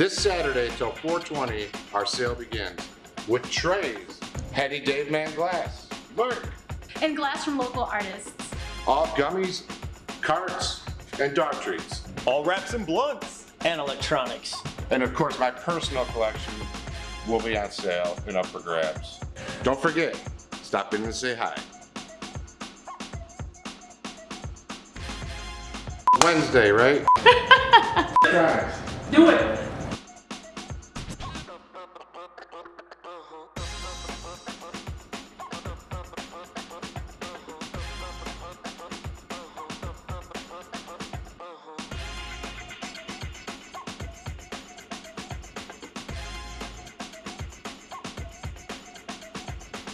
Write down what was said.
This Saturday till 420, our sale begins with trays, Hetty Dave Man Glass, Merck, And glass from local artists. all gummies, carts, and dog treats. All wraps and blunts. and electronics. And of course, my personal collection will be on sale and up for grabs. Don't forget, stop in and say hi. Wednesday, right? Guys, Do it. uh huh